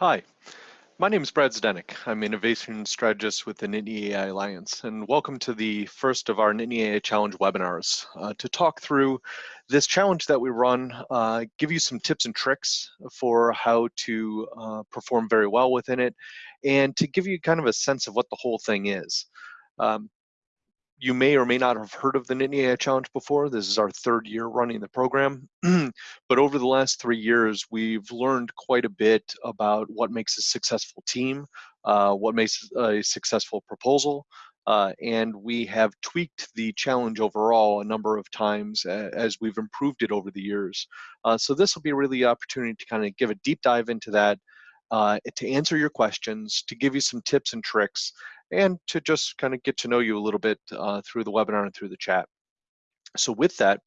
Hi, my name is Brad Zdenek. I'm Innovation Strategist with the Nittany AI Alliance, and welcome to the first of our Nittany AI Challenge webinars uh, to talk through this challenge that we run, uh, give you some tips and tricks for how to uh, perform very well within it, and to give you kind of a sense of what the whole thing is. Um, you may or may not have heard of the Nittany AI Challenge before. This is our third year running the program. but over the last three years, we've learned quite a bit about what makes a successful team, uh, what makes a successful proposal, uh, and we have tweaked the challenge overall a number of times as we've improved it over the years. Uh, so this will be really opportunity to kind of give a deep dive into that, uh, to answer your questions, to give you some tips and tricks, and to just kind of get to know you a little bit uh, through the webinar and through the chat. So with that,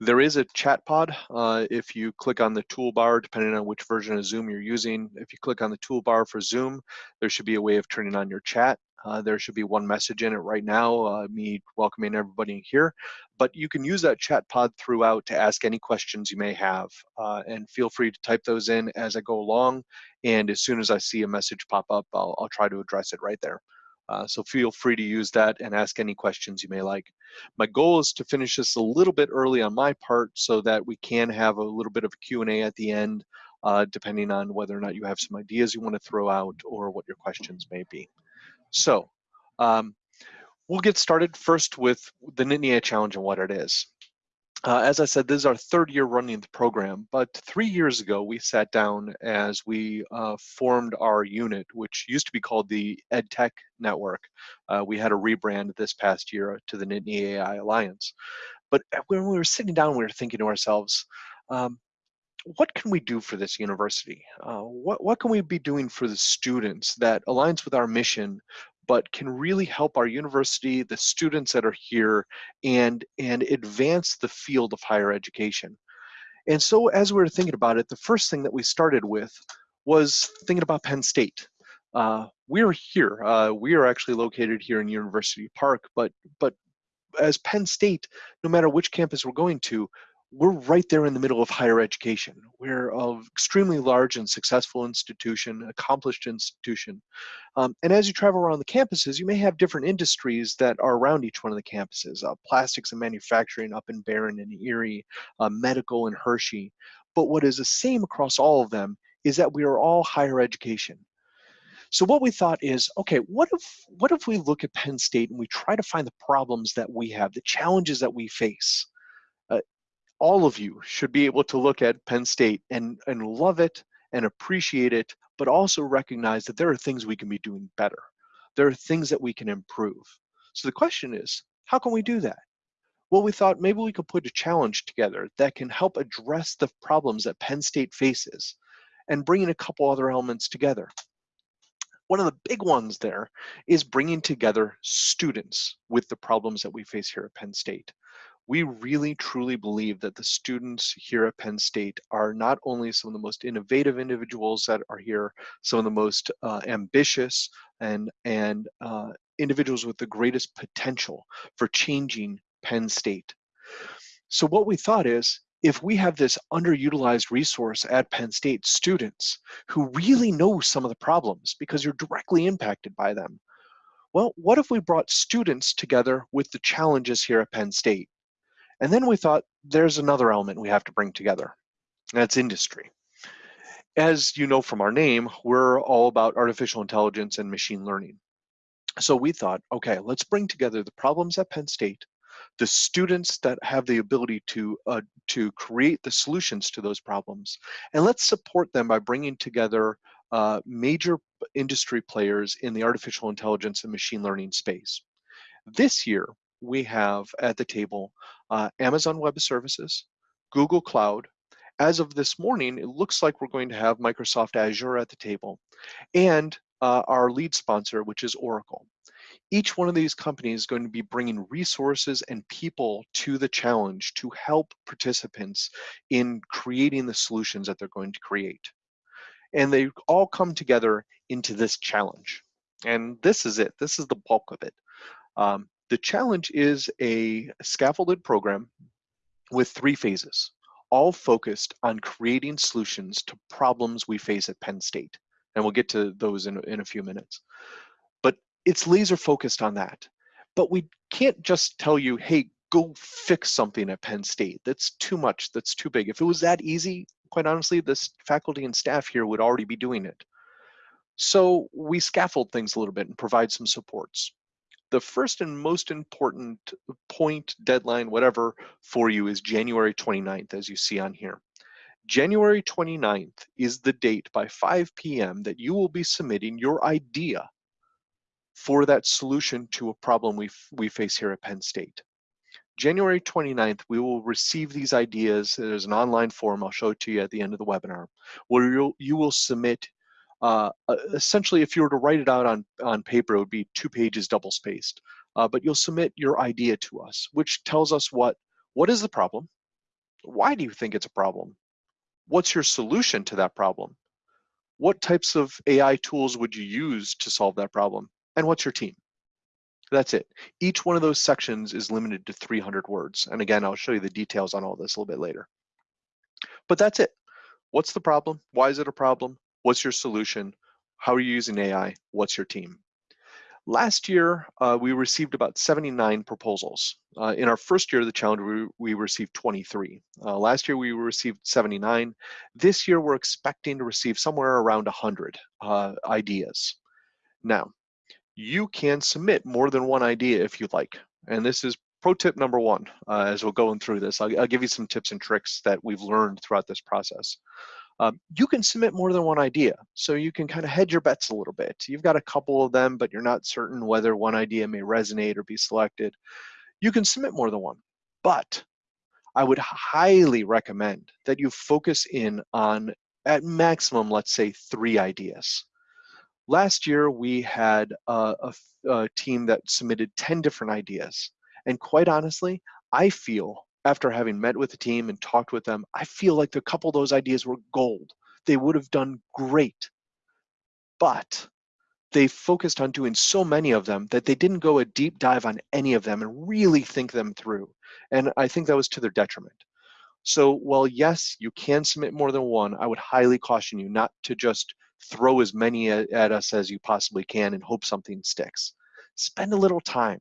there is a chat pod. Uh, if you click on the toolbar, depending on which version of Zoom you're using, if you click on the toolbar for Zoom, there should be a way of turning on your chat. Uh, there should be one message in it right now, uh, me welcoming everybody here. But you can use that chat pod throughout to ask any questions you may have. Uh, and feel free to type those in as I go along. And as soon as I see a message pop up, I'll, I'll try to address it right there. Uh, so feel free to use that and ask any questions you may like. My goal is to finish this a little bit early on my part so that we can have a little bit of a Q&A at the end, uh, depending on whether or not you have some ideas you want to throw out or what your questions may be. So um, we'll get started first with the Nittany AI Challenge and what it is. Uh, as I said, this is our third year running the program, but three years ago we sat down as we uh, formed our unit, which used to be called the EdTech Network. Uh, we had a rebrand this past year to the Nittany AI Alliance. But when we were sitting down, we were thinking to ourselves, um, what can we do for this university? Uh, what, what can we be doing for the students that aligns with our mission, but can really help our university, the students that are here, and, and advance the field of higher education. And so as we were thinking about it, the first thing that we started with was thinking about Penn State. Uh, we're here. Uh, we are actually located here in University Park, but but as Penn State, no matter which campus we're going to, we're right there in the middle of higher education. We're an extremely large and successful institution, accomplished institution. Um, and as you travel around the campuses, you may have different industries that are around each one of the campuses. Uh, plastics and manufacturing up in Behrend and Erie, uh, medical and Hershey. But what is the same across all of them is that we are all higher education. So what we thought is, okay, what if what if we look at Penn State and we try to find the problems that we have, the challenges that we face, all of you should be able to look at Penn State and, and love it and appreciate it, but also recognize that there are things we can be doing better. There are things that we can improve. So the question is, how can we do that? Well, we thought maybe we could put a challenge together that can help address the problems that Penn State faces and bringing a couple other elements together. One of the big ones there is bringing together students with the problems that we face here at Penn State we really truly believe that the students here at Penn State are not only some of the most innovative individuals that are here, some of the most uh, ambitious and, and uh, individuals with the greatest potential for changing Penn State. So what we thought is, if we have this underutilized resource at Penn State, students who really know some of the problems because you're directly impacted by them, well, what if we brought students together with the challenges here at Penn State? And then we thought there's another element we have to bring together. That's industry. As you know from our name, we're all about artificial intelligence and machine learning. So we thought, okay, let's bring together the problems at Penn State, the students that have the ability to uh, to create the solutions to those problems, and let's support them by bringing together uh, major industry players in the artificial intelligence and machine learning space. This year, we have at the table uh, Amazon Web Services, Google Cloud. As of this morning, it looks like we're going to have Microsoft Azure at the table and uh, our lead sponsor, which is Oracle. Each one of these companies is going to be bringing resources and people to the challenge to help participants in creating the solutions that they're going to create. And they all come together into this challenge. And this is it. This is the bulk of it. Um, the challenge is a scaffolded program with three phases, all focused on creating solutions to problems we face at Penn State. And we'll get to those in, in a few minutes. But it's laser focused on that. But we can't just tell you, hey, go fix something at Penn State. That's too much, that's too big. If it was that easy, quite honestly, this faculty and staff here would already be doing it. So we scaffold things a little bit and provide some supports. The first and most important point, deadline, whatever, for you is January 29th, as you see on here. January 29th is the date by 5 p.m. that you will be submitting your idea for that solution to a problem we, we face here at Penn State. January 29th, we will receive these ideas. There's an online form, I'll show it to you at the end of the webinar, where you'll, you will submit, uh, essentially if you were to write it out on, on paper, it would be two pages double spaced. Uh, but you'll submit your idea to us, which tells us what, what is the problem? Why do you think it's a problem? What's your solution to that problem? What types of AI tools would you use to solve that problem? And what's your team? That's it. Each one of those sections is limited to 300 words. And again, I'll show you the details on all this a little bit later. But that's it. What's the problem? Why is it a problem? What's your solution? How are you using AI? What's your team? Last year, uh, we received about 79 proposals. Uh, in our first year of the challenge, we, we received 23. Uh, last year, we received 79. This year, we're expecting to receive somewhere around 100 uh, ideas. Now, you can submit more than one idea if you'd like. And this is pro tip number one, uh, as we're going through this. I'll, I'll, give you some tips and tricks that we've learned throughout this process. Um, you can submit more than one idea, so you can kind of hedge your bets a little bit. You've got a couple of them, but you're not certain whether one idea may resonate or be selected. You can submit more than one, but I would highly recommend that you focus in on, at maximum, let's say three ideas. Last year, we had a, a, a team that submitted 10 different ideas. And quite honestly, I feel after having met with the team and talked with them, I feel like a couple of those ideas were gold. They would have done great. But they focused on doing so many of them that they didn't go a deep dive on any of them and really think them through. And I think that was to their detriment. So while yes, you can submit more than one, I would highly caution you not to just throw as many at, at us as you possibly can and hope something sticks. Spend a little time.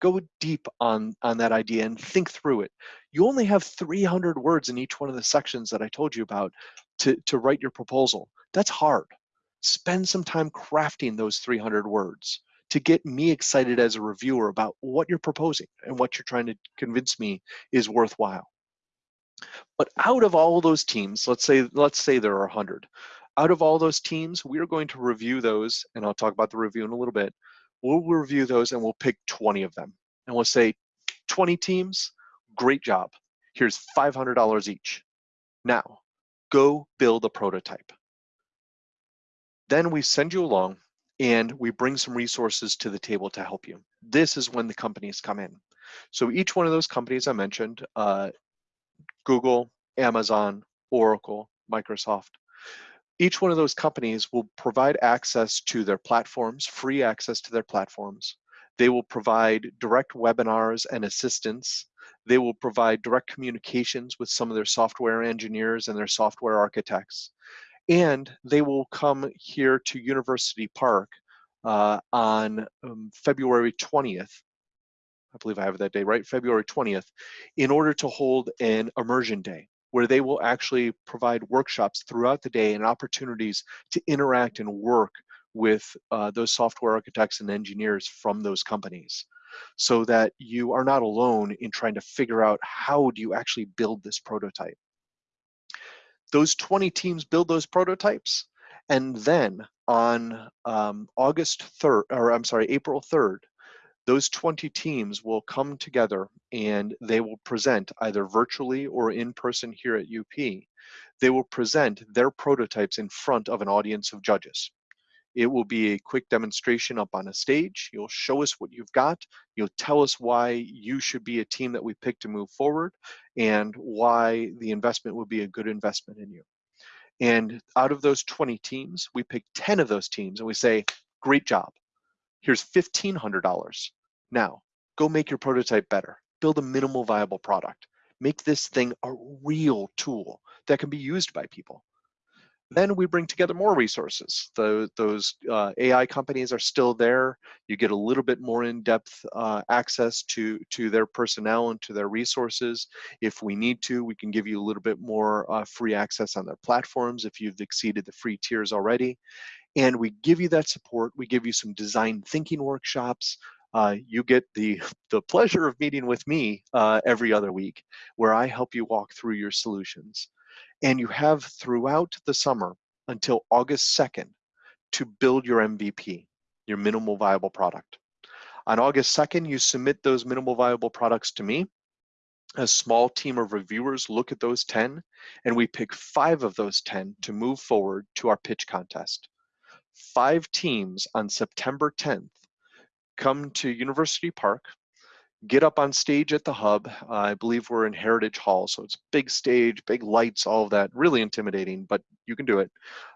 Go deep on, on that idea and think through it. You only have 300 words in each one of the sections that I told you about to, to write your proposal. That's hard. Spend some time crafting those 300 words to get me excited as a reviewer about what you're proposing and what you're trying to convince me is worthwhile. But out of all those teams, let's say let's say there are 100 out of all those teams, we are going to review those, and I'll talk about the review in a little bit. We'll review those and we'll pick 20 of them. And we'll say, 20 teams, great job. Here's $500 each. Now, go build a prototype. Then we send you along and we bring some resources to the table to help you. This is when the companies come in. So each one of those companies I mentioned, uh, Google, Amazon, Oracle, Microsoft, each one of those companies will provide access to their platforms, free access to their platforms. They will provide direct webinars and assistance. They will provide direct communications with some of their software engineers and their software architects. And they will come here to University Park uh, on um, February 20th. I believe I have that day, right? February 20th, in order to hold an immersion day where they will actually provide workshops throughout the day and opportunities to interact and work with uh, those software architects and engineers from those companies so that you are not alone in trying to figure out how do you actually build this prototype. Those 20 teams build those prototypes and then on um, August 3rd, or I'm sorry, April 3rd, those 20 teams will come together and they will present either virtually or in person here at UP. They will present their prototypes in front of an audience of judges. It will be a quick demonstration up on a stage. You'll show us what you've got. You'll tell us why you should be a team that we pick to move forward and why the investment would be a good investment in you. And out of those 20 teams, we pick 10 of those teams and we say, great job. Here's $1,500. Now, go make your prototype better. Build a minimal viable product. Make this thing a real tool that can be used by people. Then we bring together more resources. The, those uh, AI companies are still there. You get a little bit more in-depth uh, access to, to their personnel and to their resources. If we need to, we can give you a little bit more uh, free access on their platforms if you've exceeded the free tiers already. And we give you that support. We give you some design thinking workshops. Uh, you get the, the pleasure of meeting with me uh, every other week where I help you walk through your solutions. And you have throughout the summer until August 2nd to build your MVP, your minimal viable product. On August 2nd, you submit those minimal viable products to me. A small team of reviewers look at those 10, and we pick five of those 10 to move forward to our pitch contest. Five teams on September 10th come to University Park get up on stage at the hub. Uh, I believe we're in Heritage Hall, so it's big stage, big lights, all of that, really intimidating, but you can do it.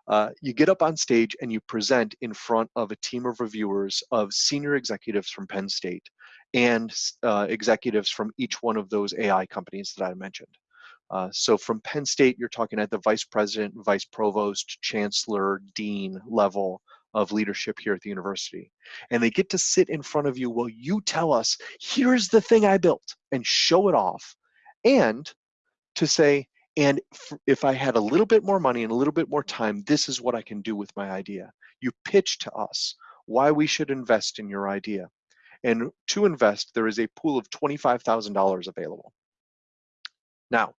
Uh, you get up on stage and you present in front of a team of reviewers of senior executives from Penn State and uh, executives from each one of those AI companies that I mentioned. Uh, so from Penn State, you're talking at the vice president, vice provost, chancellor, dean level, of leadership here at the university. And they get to sit in front of you while you tell us, here's the thing I built, and show it off. And to say, and if I had a little bit more money and a little bit more time, this is what I can do with my idea. You pitch to us why we should invest in your idea. And to invest, there is a pool of $25,000 available. Now,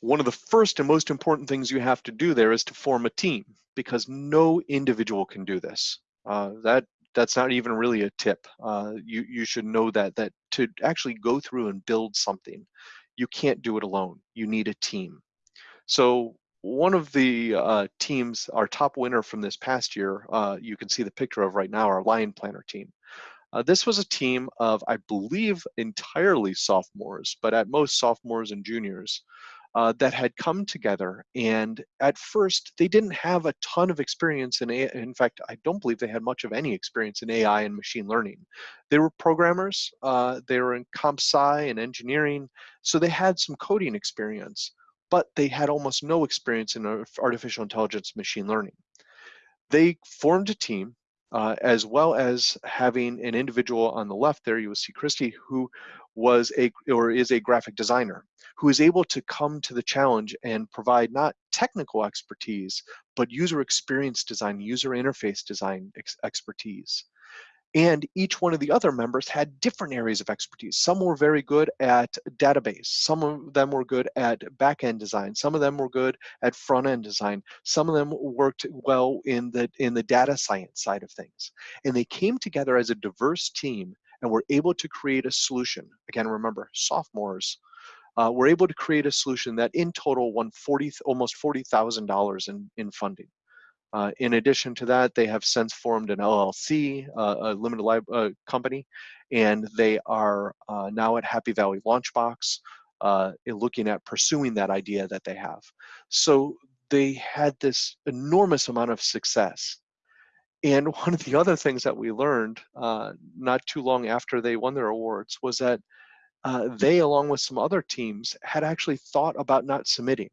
one of the first and most important things you have to do there is to form a team because no individual can do this. Uh, that that's not even really a tip. Uh, you you should know that that to actually go through and build something, you can't do it alone. You need a team. So one of the uh, teams, our top winner from this past year, uh, you can see the picture of right now, our Lion Planner team. Uh, this was a team of, I believe, entirely sophomores, but at most sophomores and juniors uh, that had come together. And at first, they didn't have a ton of experience in AI. In fact, I don't believe they had much of any experience in AI and machine learning. They were programmers, uh, they were in comp sci and engineering, so they had some coding experience, but they had almost no experience in artificial intelligence machine learning. They formed a team uh, as well as having an individual on the left there, you will see Christy, who was a or is a graphic designer who is able to come to the challenge and provide not technical expertise but user experience design user interface design ex expertise and each one of the other members had different areas of expertise. Some were very good at database. Some of them were good at back-end design. Some of them were good at front-end design. Some of them worked well in the, in the data science side of things. And they came together as a diverse team and we're able to create a solution. Again, remember, sophomores uh, were able to create a solution that in total won 40, almost $40,000 in, in funding. Uh, in addition to that, they have since formed an LLC, uh, a limited life uh, company, and they are uh, now at Happy Valley Launchbox, uh, looking at pursuing that idea that they have. So they had this enormous amount of success. And one of the other things that we learned uh, not too long after they won their awards was that they, along with some other teams, had actually thought about not submitting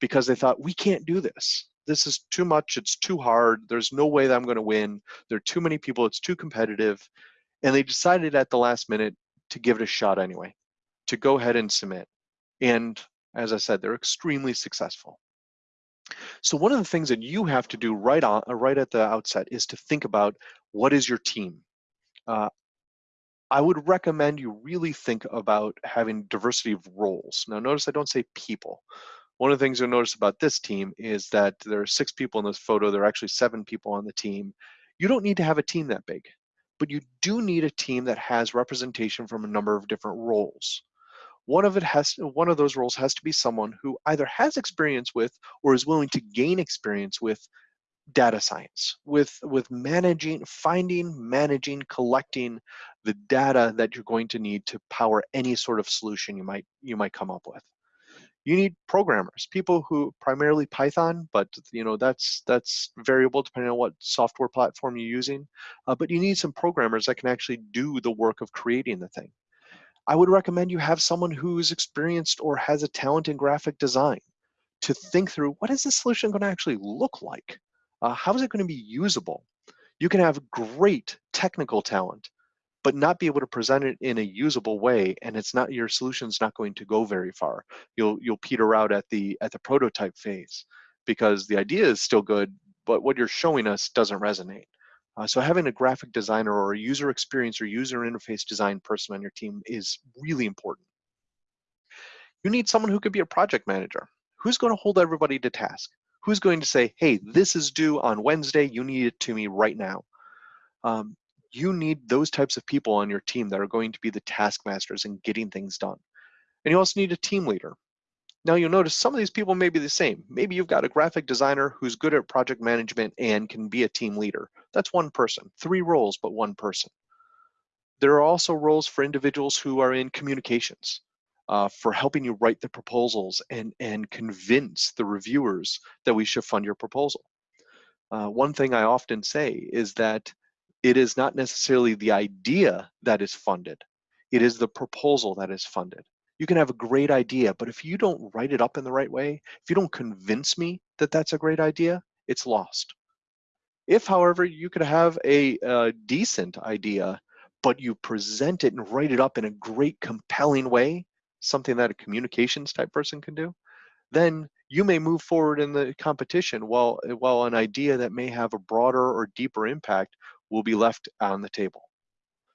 because they thought, we can't do this this is too much, it's too hard, there's no way that I'm gonna win, there are too many people, it's too competitive. And they decided at the last minute to give it a shot anyway, to go ahead and submit. And as I said, they're extremely successful. So one of the things that you have to do right on, uh, right at the outset is to think about what is your team. Uh, I would recommend you really think about having diversity of roles. Now notice I don't say people. One of the things you'll notice about this team is that there are six people in this photo. There are actually seven people on the team. You don't need to have a team that big, but you do need a team that has representation from a number of different roles. One of it has one of those roles has to be someone who either has experience with or is willing to gain experience with data science, with with managing, finding, managing, collecting the data that you're going to need to power any sort of solution you might you might come up with you need programmers, people who primarily Python, but you know that's that's variable depending on what software platform you're using. Uh, but you need some programmers that can actually do the work of creating the thing. I would recommend you have someone who's experienced or has a talent in graphic design to think through what is this solution going to actually look like? Uh, how is it going to be usable? You can have great technical talent, but not be able to present it in a usable way, and it's not your solution's not going to go very far. You'll you'll peter out at the at the prototype phase because the idea is still good, but what you're showing us doesn't resonate. Uh, so having a graphic designer or a user experience or user interface design person on your team is really important. You need someone who could be a project manager. Who's going to hold everybody to task? Who's going to say, hey, this is due on Wednesday, you need it to me right now. Um, you need those types of people on your team that are going to be the taskmasters and getting things done. And you also need a team leader. Now you'll notice some of these people may be the same. Maybe you've got a graphic designer who's good at project management and can be a team leader. That's one person, three roles, but one person. There are also roles for individuals who are in communications, uh, for helping you write the proposals and, and convince the reviewers that we should fund your proposal. Uh, one thing I often say is that it is not necessarily the idea that is funded, it is the proposal that is funded you can have a great idea, but if you don't write it up in the right way, if you don't convince me that that's a great idea, it's lost. If, however, you could have a, a decent idea, but you present it and write it up in a great, compelling way, something that a communications type person can do, then you may move forward in the competition while, while an idea that may have a broader or deeper impact will be left on the table.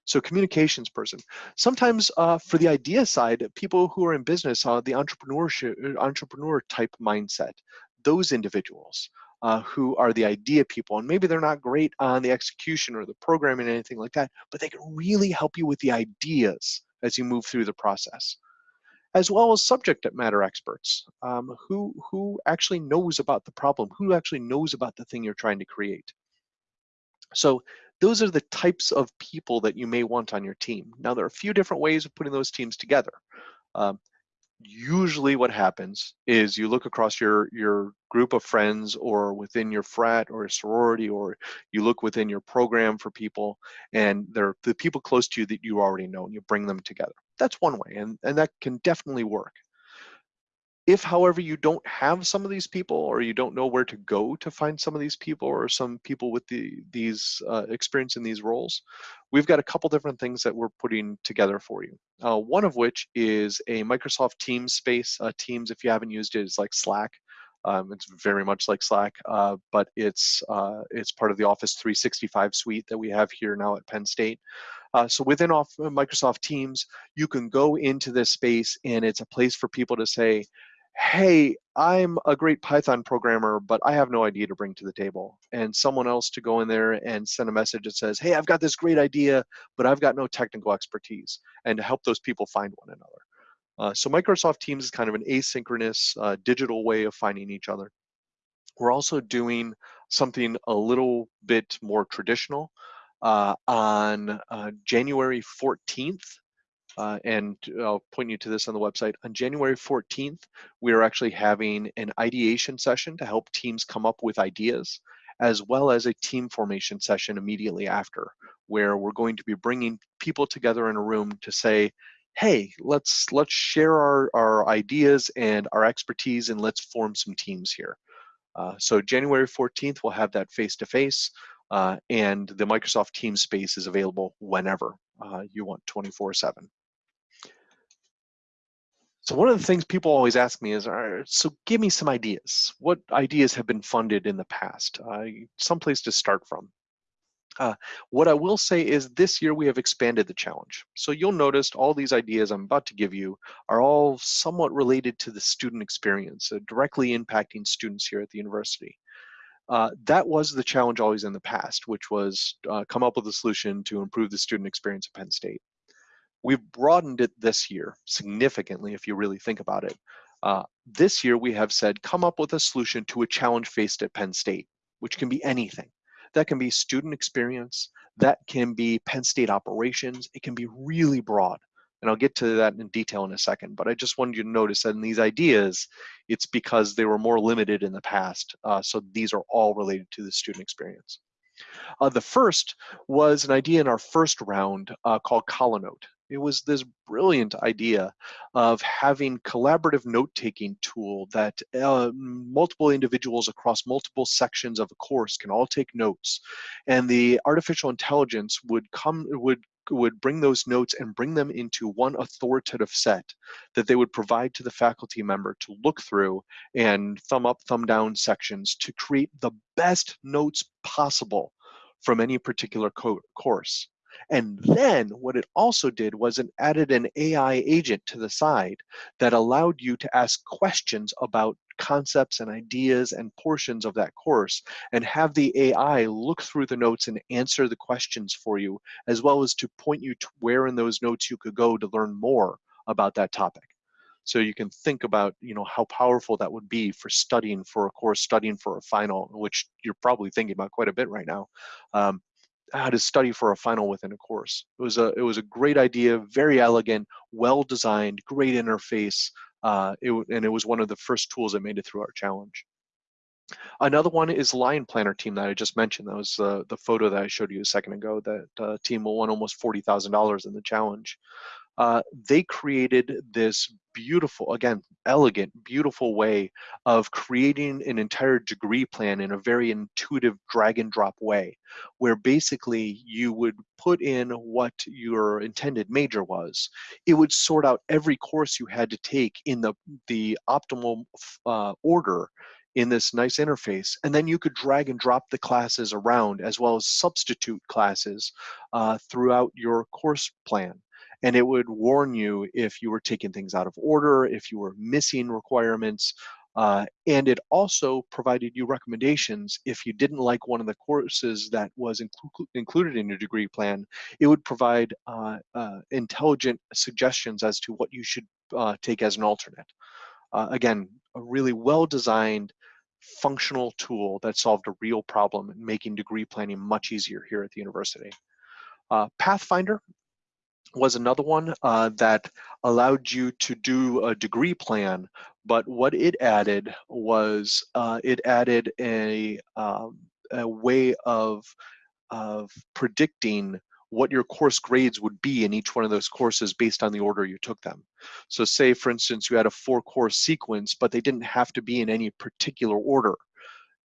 So communications person. Sometimes uh, for the idea side, people who are in business, uh, the entrepreneurship, uh, entrepreneur type mindset, those individuals uh, who are the idea people, and maybe they're not great on the execution or the programming, or anything like that, but they can really help you with the ideas as you move through the process as well as subject matter experts um, who, who actually knows about the problem, who actually knows about the thing you're trying to create. So those are the types of people that you may want on your team. Now, there are a few different ways of putting those teams together. Um, usually what happens is you look across your your group of friends or within your frat or sorority or you look within your program for people and they're the people close to you that you already know and you bring them together that's one way and and that can definitely work if, however, you don't have some of these people or you don't know where to go to find some of these people or some people with the, these uh, experience in these roles, we've got a couple different things that we're putting together for you. Uh, one of which is a Microsoft Teams space. Uh, Teams, if you haven't used it, is like Slack. Um, it's very much like Slack, uh, but it's uh, it's part of the Office 365 suite that we have here now at Penn State. Uh, so within off Microsoft Teams, you can go into this space and it's a place for people to say, hey, I'm a great Python programmer, but I have no idea to bring to the table. And someone else to go in there and send a message that says, hey, I've got this great idea, but I've got no technical expertise, and to help those people find one another. Uh, so Microsoft Teams is kind of an asynchronous uh, digital way of finding each other. We're also doing something a little bit more traditional. Uh, on uh, January 14th, uh, and I'll point you to this on the website. On January 14th, we are actually having an ideation session to help teams come up with ideas, as well as a team formation session immediately after, where we're going to be bringing people together in a room to say, hey, let's let's share our, our ideas and our expertise and let's form some teams here. Uh, so January 14th, we'll have that face-to-face. -face, uh, and the Microsoft Teams space is available whenever uh, you want 24-7. So one of the things people always ask me is, so give me some ideas. What ideas have been funded in the past? Uh, someplace to start from. Uh, what I will say is this year we have expanded the challenge. So you'll notice all these ideas I'm about to give you are all somewhat related to the student experience, uh, directly impacting students here at the university. Uh, that was the challenge always in the past, which was uh, come up with a solution to improve the student experience at Penn State. We've broadened it this year significantly, if you really think about it. Uh, this year, we have said, come up with a solution to a challenge faced at Penn State, which can be anything. That can be student experience, that can be Penn State operations, it can be really broad. And I'll get to that in detail in a second, but I just wanted you to notice that in these ideas, it's because they were more limited in the past. Uh, so these are all related to the student experience. Uh, the first was an idea in our first round uh, called ColoNote. It was this brilliant idea of having collaborative note-taking tool that uh, multiple individuals across multiple sections of a course can all take notes, and the artificial intelligence would come would would bring those notes and bring them into one authoritative set that they would provide to the faculty member to look through and thumb up, thumb down sections to create the best notes possible from any particular co course. And then what it also did was it added an AI agent to the side that allowed you to ask questions about concepts and ideas and portions of that course and have the AI look through the notes and answer the questions for you, as well as to point you to where in those notes you could go to learn more about that topic. So you can think about, you know, how powerful that would be for studying for a course, studying for a final, which you're probably thinking about quite a bit right now. Um, how to study for a final within a course. It was a it was a great idea, very elegant, well designed, great interface, uh, it, and it was one of the first tools that made it through our challenge. Another one is Lion Planner team that I just mentioned. That was uh, the photo that I showed you a second ago. That uh, team won almost forty thousand dollars in the challenge uh, they created this beautiful, again, elegant, beautiful way of creating an entire degree plan in a very intuitive drag and drop way, where basically you would put in what your intended major was. It would sort out every course you had to take in the, the optimal uh, order in this nice interface. And then you could drag and drop the classes around as well as substitute classes uh, throughout your course plan and it would warn you if you were taking things out of order, if you were missing requirements, uh, and it also provided you recommendations if you didn't like one of the courses that was inclu included in your degree plan, it would provide uh, uh, intelligent suggestions as to what you should uh, take as an alternate. Uh, again, a really well-designed functional tool that solved a real problem, making degree planning much easier here at the university. Uh, Pathfinder was another one uh, that allowed you to do a degree plan, but what it added was uh, it added a, um, a way of, of predicting what your course grades would be in each one of those courses based on the order you took them. So say, for instance, you had a four course sequence, but they didn't have to be in any particular order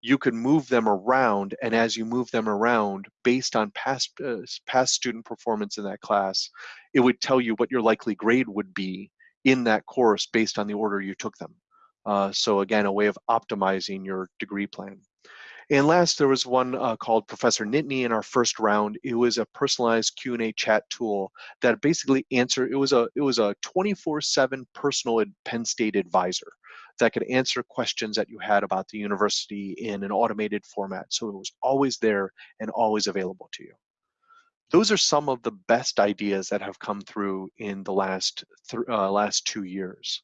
you could move them around and as you move them around based on past uh, past student performance in that class it would tell you what your likely grade would be in that course based on the order you took them. Uh, so again a way of optimizing your degree plan and last, there was one uh, called Professor Nittany in our first round. It was a personalized Q&A chat tool that basically answered, it was a it was a 24-7 personal Penn State advisor that could answer questions that you had about the university in an automated format. So it was always there and always available to you. Those are some of the best ideas that have come through in the last th uh, last two years.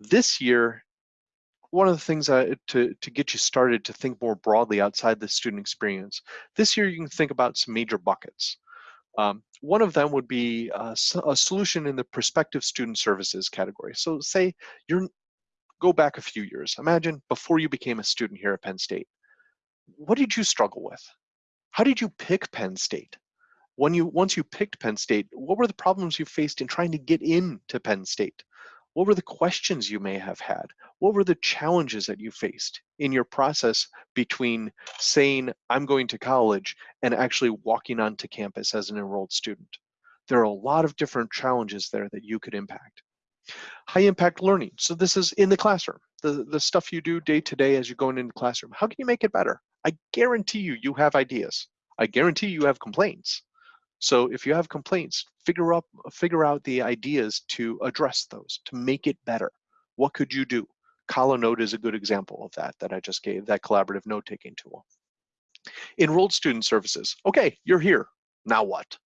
This year, one of the things uh, to, to get you started to think more broadly outside the student experience, this year you can think about some major buckets. Um, one of them would be uh, a solution in the prospective student services category. So say you're go back a few years. Imagine before you became a student here at Penn State. What did you struggle with? How did you pick Penn State? When you once you picked Penn State, what were the problems you faced in trying to get into Penn State? What were the questions you may have had? What were the challenges that you faced in your process between saying, I'm going to college and actually walking onto campus as an enrolled student? There are a lot of different challenges there that you could impact. High impact learning. So this is in the classroom, the, the stuff you do day to day as you're going into the classroom. How can you make it better? I guarantee you, you have ideas. I guarantee you have complaints. So if you have complaints, figure up figure out the ideas to address those, to make it better. What could you do? ColoNote is a good example of that that I just gave, that collaborative note-taking tool. Enrolled student services. Okay, you're here. Now what?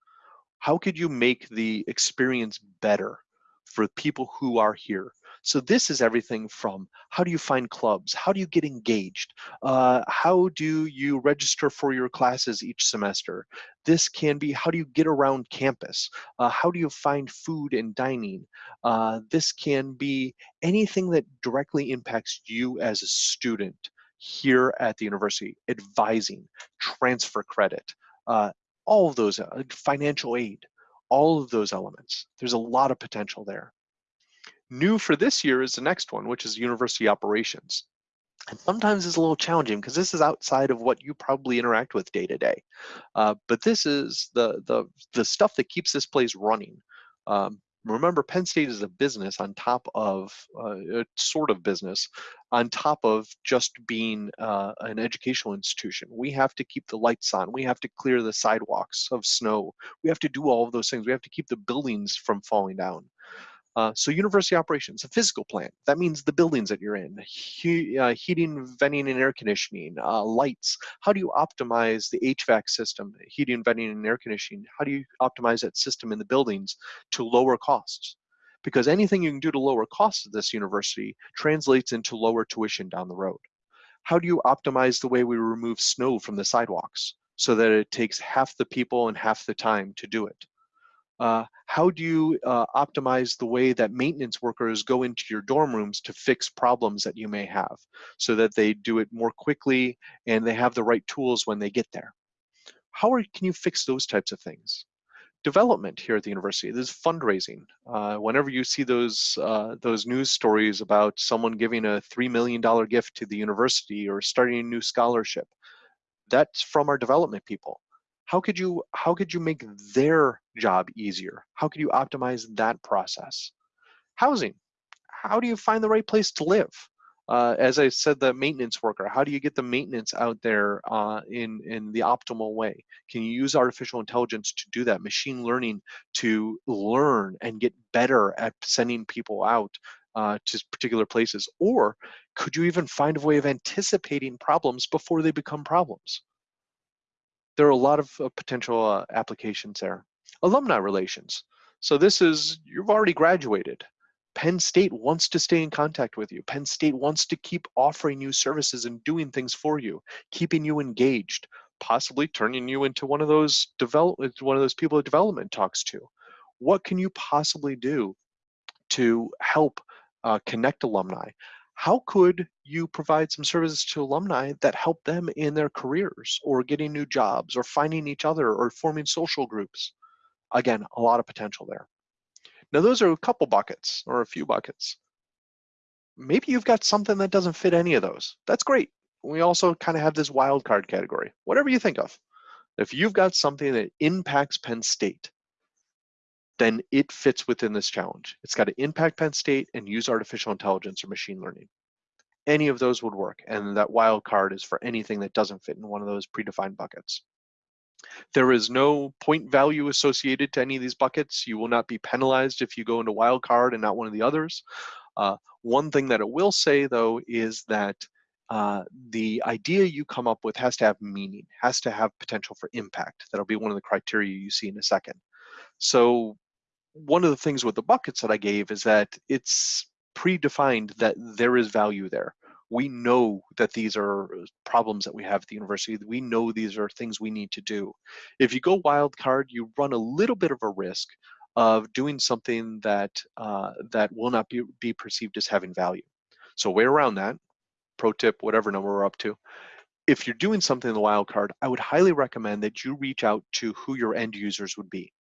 How could you make the experience better? for people who are here. So this is everything from how do you find clubs? How do you get engaged? Uh, how do you register for your classes each semester? This can be how do you get around campus? Uh, how do you find food and dining? Uh, this can be anything that directly impacts you as a student here at the university, advising, transfer credit, uh, all of those, uh, financial aid, all of those elements. There's a lot of potential there. New for this year is the next one, which is university operations. And sometimes it's a little challenging because this is outside of what you probably interact with day to day. Uh, but this is the, the, the stuff that keeps this place running. Um, remember, Penn State is a business on top of uh, a sort of business on top of just being uh, an educational institution. We have to keep the lights on. We have to clear the sidewalks of snow. We have to do all of those things. We have to keep the buildings from falling down. Uh, so university operations, a physical plant. That means the buildings that you're in, he, uh, heating, venting, and air conditioning, uh, lights. How do you optimize the HVAC system, heating, venting, and air conditioning? How do you optimize that system in the buildings to lower costs? Because anything you can do to lower costs at this university translates into lower tuition down the road. How do you optimize the way we remove snow from the sidewalks so that it takes half the people and half the time to do it? Uh, how do you uh, optimize the way that maintenance workers go into your dorm rooms to fix problems that you may have so that they do it more quickly and they have the right tools when they get there? How are, can you fix those types of things? Development here at the university, there's fundraising. Uh, whenever you see those, uh, those news stories about someone giving a $3 million gift to the university or starting a new scholarship, that's from our development people how could you how could you make their job easier how could you optimize that process housing how do you find the right place to live uh, as I said, the maintenance worker, how do you get the maintenance out there uh, in, in the optimal way? Can you use artificial intelligence to do that, machine learning to learn and get better at sending people out uh, to particular places? Or could you even find a way of anticipating problems before they become problems? There are a lot of uh, potential uh, applications there. Alumni relations. So this is, you've already graduated. Penn State wants to stay in contact with you. Penn State wants to keep offering you services and doing things for you, keeping you engaged, possibly turning you into one of those develop, one of those people that development talks to. What can you possibly do to help uh, connect alumni? How could you provide some services to alumni that help them in their careers or getting new jobs or finding each other or forming social groups? Again, a lot of potential there. Now those are a couple buckets or a few buckets. Maybe you've got something that doesn't fit any of those. That's great. We also kind of have this wild card category, whatever you think of. If you've got something that impacts Penn State, then it fits within this challenge. It's got to impact Penn State and use artificial intelligence or machine learning. Any of those would work, and that wild card is for anything that doesn't fit in one of those predefined buckets. There is no point value associated to any of these buckets. You will not be penalized if you go into wild card and not one of the others. Uh, one thing that it will say though is that uh, the idea you come up with has to have meaning, has to have potential for impact. That'll be one of the criteria you see in a second. So one of the things with the buckets that I gave is that it's predefined that there is value there. We know that these are problems that we have at the university. We know these are things we need to do. If you go wild card, you run a little bit of a risk of doing something that uh, that will not be, be perceived as having value. So way around that, pro tip, whatever number we're up to, if you're doing something in the wild card, I would highly recommend that you reach out to who your end users would be.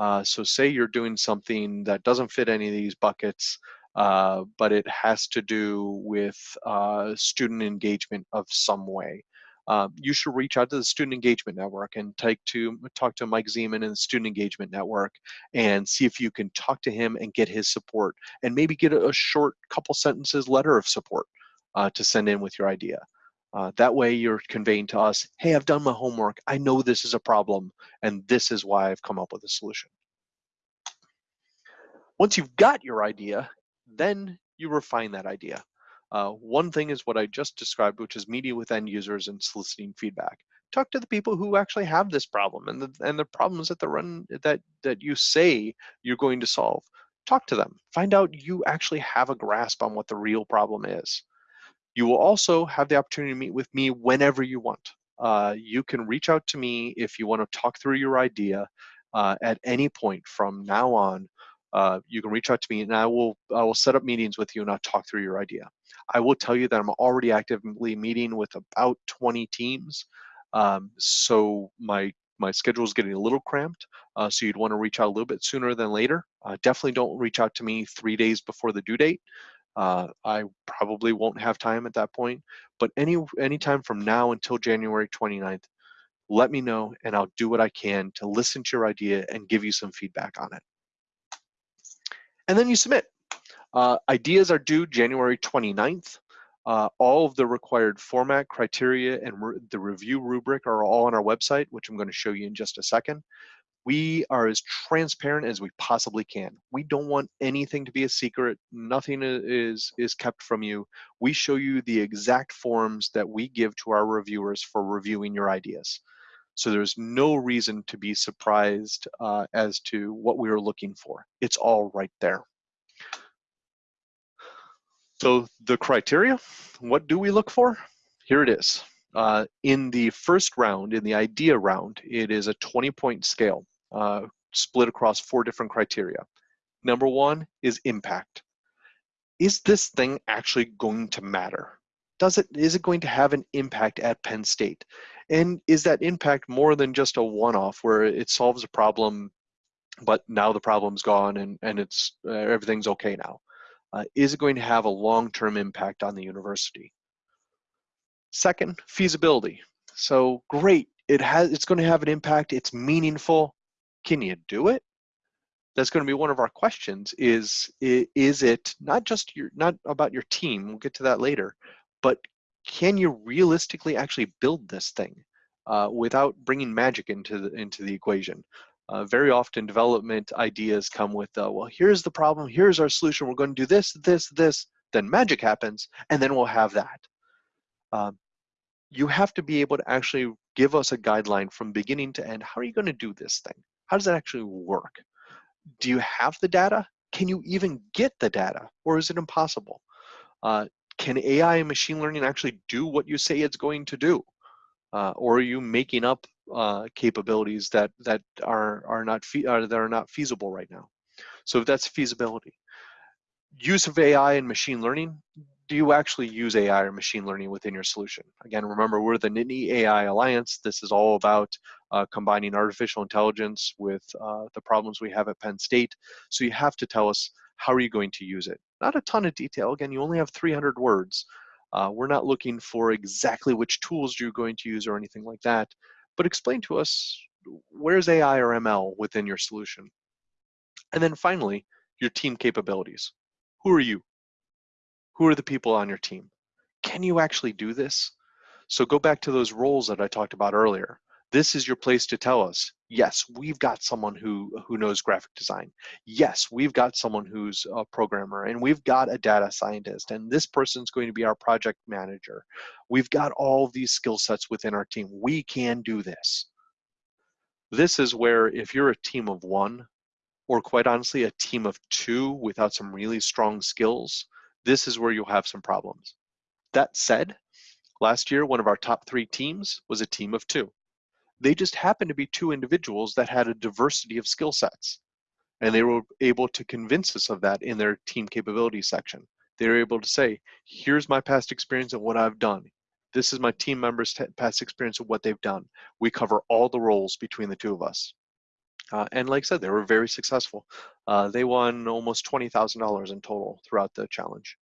Uh, so say you're doing something that doesn't fit any of these buckets, uh, but it has to do with uh, student engagement of some way. Um, you should reach out to the Student Engagement Network and take to talk to Mike Zeman in the Student Engagement Network and see if you can talk to him and get his support and maybe get a, a short couple sentences letter of support uh, to send in with your idea. Uh, that way you're conveying to us, hey, I've done my homework. I know this is a problem, and this is why I've come up with a solution. Once you've got your idea, then you refine that idea. Uh, one thing is what I just described, which is meeting with end users and soliciting feedback. Talk to the people who actually have this problem and the, and the problems that the run that that you say you're going to solve. Talk to them. Find out you actually have a grasp on what the real problem is. You will also have the opportunity to meet with me whenever you want. Uh, you can reach out to me if you want to talk through your idea uh, at any point from now on. Uh, you can reach out to me and I will I will set up meetings with you and I'll talk through your idea. I will tell you that I'm already actively meeting with about 20 teams. Um, so my My schedule is getting a little cramped, uh, so you'd want to reach out a little bit sooner than later. Uh, definitely don't reach out to me three days before the due date. Uh, I probably won't have time at that point, but any anytime from now until January 29th, let me know and I'll do what I can to listen to your idea and give you some feedback on it. And then you submit. Uh, ideas are due January 29th. Uh, all of the required format, criteria, and re the review rubric are all on our website, which I'm going to show you in just a second. We are as transparent as we possibly can. We don't want anything to be a secret. Nothing is, is kept from you. We show you the exact forms that we give to our reviewers for reviewing your ideas. So there's no reason to be surprised uh, as to what we are looking for. It's all right there. So the criteria, what do we look for? Here it is. Uh, in the first round, in the idea round, it is a 20 point scale uh, split across four different criteria. Number one is impact. Is this thing actually going to matter? Does it, is it going to have an impact at Penn State? And is that impact more than just a one-off where it solves a problem, but now the problem's gone and, and it's uh, everything's okay now? uh, is it going to have a long-term impact on the university? Second, feasibility. So great, it has, it's going to have an impact, it's meaningful. Can you do it? That's going to be one of our questions is, is it not just your, not about your team, we'll get to that later, but can you realistically actually build this thing uh, without bringing magic into the, into the equation? Uh, very often development ideas come with, uh, well, here's the problem, here's our solution, we're going to do this, this, this, then magic happens, and then we'll have that. Um, you have to be able to actually give us a guideline from beginning to end. How are you going to do this thing? How does that actually work? Do you have the data? Can you even get the data, or is it impossible? Uh, can AI and machine learning actually do what you say it's going to do? Uh, or are you making up uh, capabilities that that are are not uh, that are not feasible right now. So that's feasibility. Use of AI and machine learning. Do you actually use AI or machine learning within your solution? Again, remember we're the Nittany AI Alliance. This is all about uh, combining artificial intelligence with uh, the problems we have at Penn State. So you have to tell us how are you going to use it. Not a ton of detail. Again, you only have 300 words. Uh, we're not looking for exactly which tools you're going to use or anything like that but explain to us where's AI or ML within your solution? And then finally, your team capabilities. Who are you? Who are the people on your team? Can you actually do this? So go back to those roles that I talked about earlier. This is your place to tell us, yes, we've got someone who, who knows graphic design. Yes, we've got someone who's a programmer and we've got a data scientist and this person's going to be our project manager. We've got all these skill sets within our team. We can do this. This is where if you're a team of one, or quite honestly, a team of two without some really strong skills, this is where you'll have some problems. That said, last year, one of our top three teams was a team of two. They just happened to be two individuals that had a diversity of skill sets. And they were able to convince us of that in their team capability section. They were able to say, here's my past experience and what I've done. This is my team members' past experience of what they've done. We cover all the roles between the two of us. Uh, and like I said, they were very successful. Uh, they won almost $20,000 in total throughout the challenge.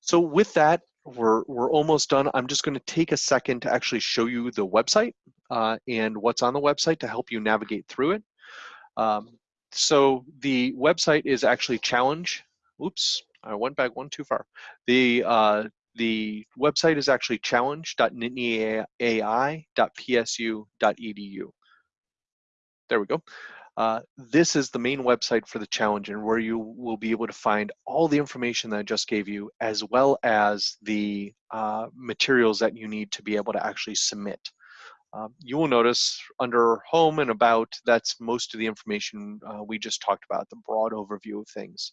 So with that, we're, we're almost done. I'm just gonna take a second to actually show you the website uh, and what's on the website to help you navigate through it. Um, so the website is actually challenge, oops, I went back one too far. The, uh, the website is actually challenge.nittanyai.psu.edu. There we go. Uh, this is the main website for the challenge and where you will be able to find all the information that I just gave you as well as the uh, materials that you need to be able to actually submit. Um, you will notice under home and about, that's most of the information uh, we just talked about, the broad overview of things.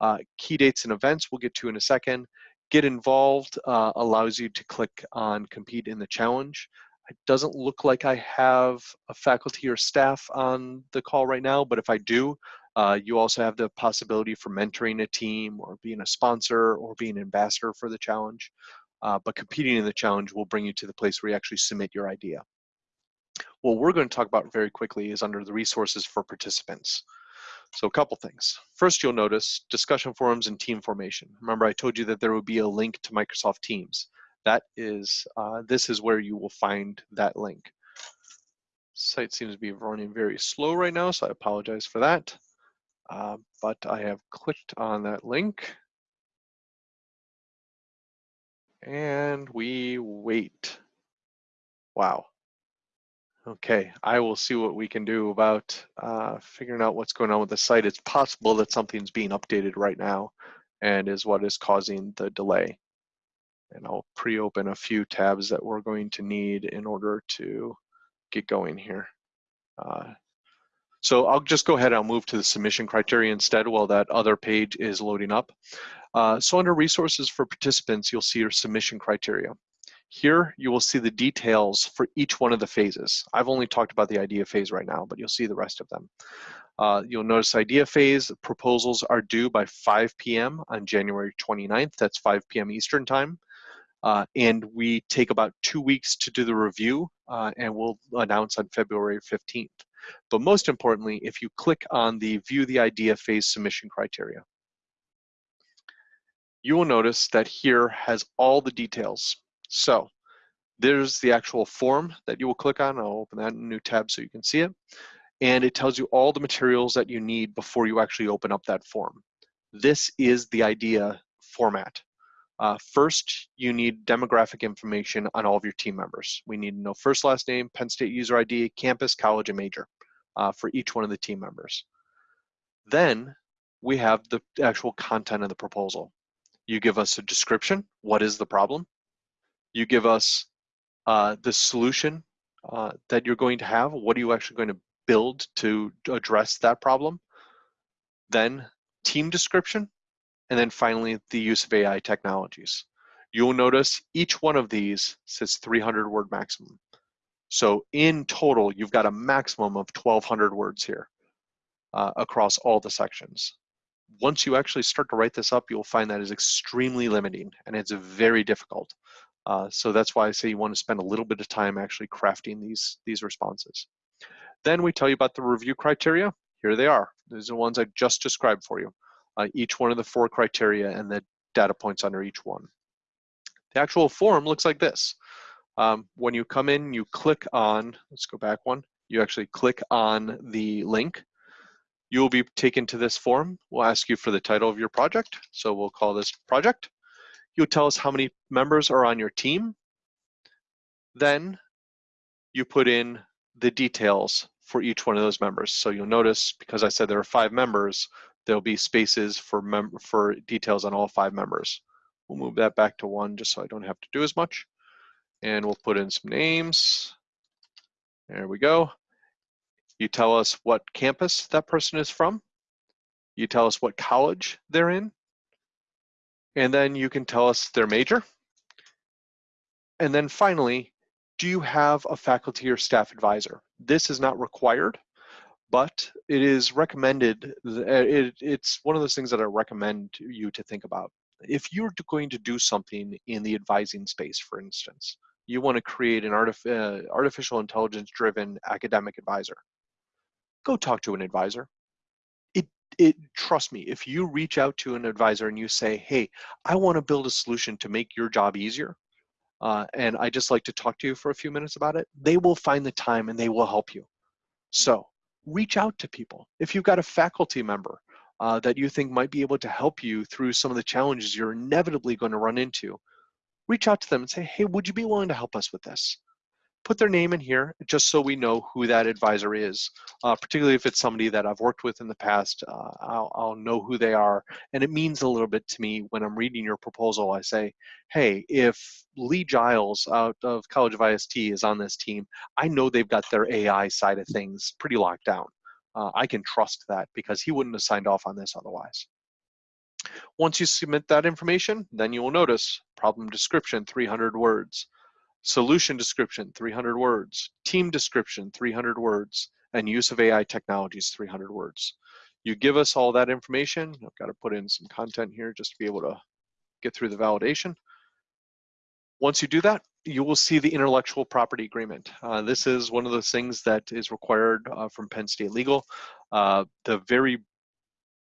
Uh, key dates and events we'll get to in a second. Get involved uh, allows you to click on compete in the challenge. It doesn't look like I have a faculty or staff on the call right now, but if I do, uh, you also have the possibility for mentoring a team or being a sponsor or being an ambassador for the challenge. Uh, but competing in the challenge will bring you to the place where you actually submit your idea. What we're going to talk about very quickly is under the resources for participants. So a couple things. First, you'll notice discussion forums and team formation. Remember, I told you that there would be a link to Microsoft Teams. That is, uh, this is where you will find that link. Site seems to be running very slow right now, so I apologize for that. Uh, but I have clicked on that link. And we wait. Wow. Okay, I will see what we can do about uh, figuring out what's going on with the site. It's possible that something's being updated right now and is what is causing the delay. And I'll pre-open a few tabs that we're going to need in order to get going here. Uh, so I'll just go ahead, I'll move to the submission criteria instead while that other page is loading up. Uh, so under resources for participants, you'll see your submission criteria. Here, you will see the details for each one of the phases. I've only talked about the idea phase right now, but you'll see the rest of them. Uh, you'll notice idea phase proposals are due by 5 p.m. on January 29th. That's 5 p.m. Eastern time. Uh, and we take about two weeks to do the review uh, and we'll announce on February 15th. But most importantly, if you click on the view the idea phase submission criteria, you will notice that here has all the details so there's the actual form that you will click on. I'll open that in a new tab so you can see it. And it tells you all the materials that you need before you actually open up that form. This is the idea format. Uh, first, you need demographic information on all of your team members. We need to know first, last name, Penn State user ID, campus, college, and major uh, for each one of the team members. Then we have the actual content of the proposal. You give us a description, what is the problem? you give us uh, the solution uh, that you're going to have. What are you actually going to build to address that problem? Then team description, and then finally the use of AI technologies. You'll notice each one of these says 300 word maximum. So in total, you've got a maximum of 1200 words here uh, across all the sections. Once you actually start to write this up, you'll find that is extremely limiting and it's very difficult. Uh, so that's why I say you want to spend a little bit of time actually crafting these, these responses. Then we tell you about the review criteria. Here they are. These are the ones I just described for you. Uh, each one of the four criteria and the data points under each one. The actual form looks like this. Um, when you come in, you click on, let's go back one, you actually click on the link. You will be taken to this form. We'll ask you for the title of your project. So we'll call this project. You'll tell us how many members are on your team. Then you put in the details for each one of those members. So you'll notice, because I said there are five members, there'll be spaces for, mem for details on all five members. We'll move that back to one just so I don't have to do as much. And we'll put in some names. There we go. You tell us what campus that person is from. You tell us what college they're in. And then you can tell us their major. And then finally, do you have a faculty or staff advisor? This is not required, but it is recommended. It, it's one of those things that I recommend you to think about. If you're going to do something in the advising space, for instance, you want to create an uh, artificial intelligence driven academic advisor, go talk to an advisor it trust me if you reach out to an advisor and you say hey i want to build a solution to make your job easier uh, and i just like to talk to you for a few minutes about it they will find the time and they will help you so reach out to people. If you've got a faculty member uh, that you think might be able to help you through some of the challenges you're inevitably going to run into reach out to them and say hey would you be willing to help us with this put their name in here just so we know who that advisor is, uh, particularly if it's somebody that I've worked with in the past. Uh, I'll, I'll know who they are. And it means a little bit to me when I'm reading your proposal. I say, hey, if Lee Giles out of College of IST is on this team, I know they've got their AI side of things pretty locked down. Uh, I can trust that because he wouldn't have signed off on this otherwise. Once you submit that information, then you will notice problem description, 300 words solution description, 300 words, team description, 300 words, and use of AI technologies, 300 words. You give us all that information. I've got to put in some content here just to be able to get through the validation. Once you do that, you will see the intellectual property agreement. Uh, this is one of those things that is required uh, from Penn State Legal. Uh, the very